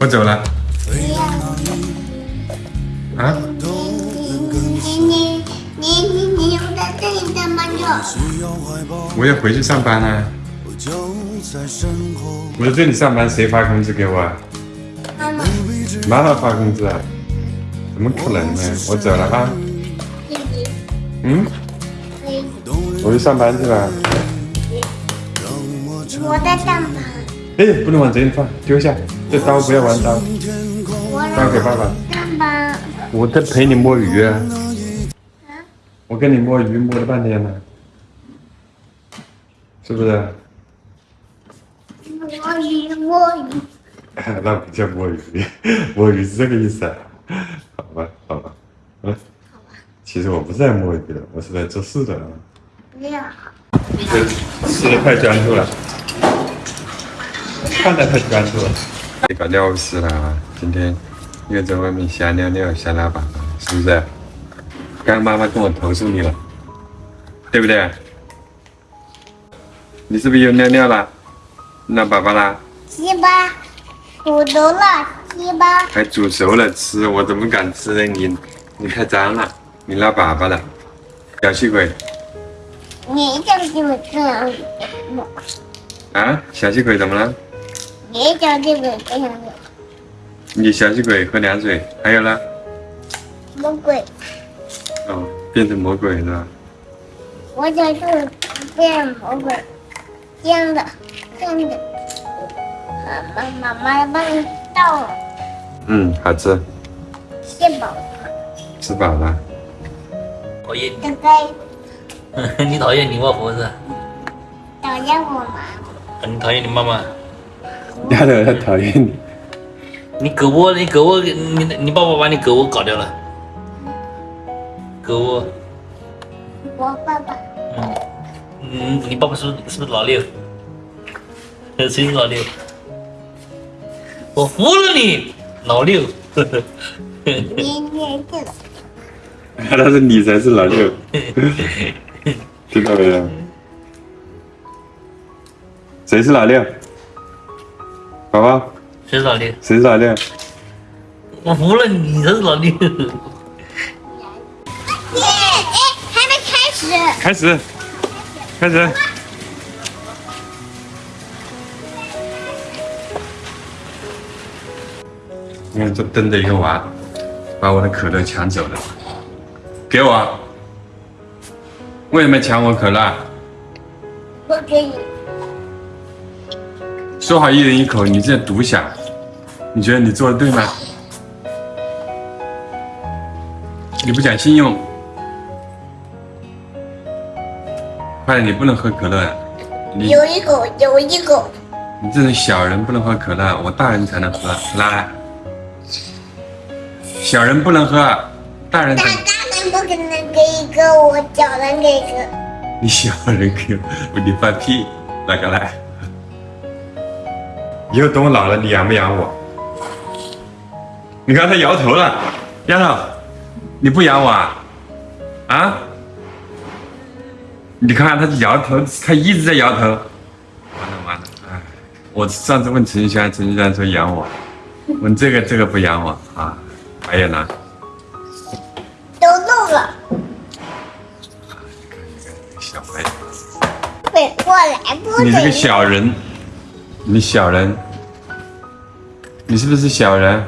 我走了。啊？你你你你你留在这里干嘛去？我要回去上班了。我在这里上班，谁发工资给我啊？妈妈，妈妈发工资啊？怎么可能呢？我走了啊。嗯，我去上班去了。我在上班，哎，不能往这里放，丢下。这刀不要玩刀，我交给爸爸。我在陪你摸鱼啊。啊？我跟你摸鱼摸了半天了，是不是？摸鱼摸鱼，那不叫摸鱼，摸鱼是这个意思啊？好吧，好吧，嗯，其实我不是在摸鱼的，我是在做事的啊。不要。这吃的太专注了，看的太专注了。你搞尿湿了啊！今天又在外面瞎尿尿、瞎拉粑粑，是不是？刚妈妈跟我投诉你了，对不对？你是不是又尿尿了？拉粑粑啦？鸡巴，煮熟了，鸡巴，还煮熟了吃，我怎么敢吃呢？你你太脏了，你拉粑粑了，小气鬼你就就是这样子，啊！小气鬼怎么了？你就就是这样子，你小气鬼喝凉水，还有呢？魔鬼，哦，变成魔鬼是吧？我就是变魔鬼，这样的，这样的。妈妈妈妈帮你倒了，嗯，好吃，吃饱了，吃饱了。讨厌该该你，你讨厌你外婆是？讨厌我吗？你讨厌你妈妈？丫头他讨厌你，你狗窝，你狗窝，你你爸爸把你狗窝搞掉了。狗窝，我爸爸，嗯嗯，你爸爸是不是是不是老六？谁是老六？我服了你，老六。你你这个，他是你才是老六，知道没有？谁是老六？宝宝，谁是老六？谁是老六？我服了你，你才是老六。耶哎，还没开始，开始，开始。你看这瞪着一个娃，把我的可乐抢走了，给我！为什么抢我可乐？我给你，说好一人一口，你这独享，你觉得你做的对吗？你不讲信用，快点，你不能喝可乐，你有一口有一口，你这种小人不能喝可乐，我大人才能喝，来，小人不能喝，大人大才，大人不可能给一个，我小人给一个，你小人可以，你放屁，哪个来？以后等我老了，你养不养我？你看他摇头了，丫头，你不养我啊？啊？你看他摇头，他一直在摇头。完了完了，哎，我上次问陈轩，陈轩说养我，问这个这个不养我啊，白眼狼。都漏了，小白，滚过来，不你这个小人，你小人，你是不是小人？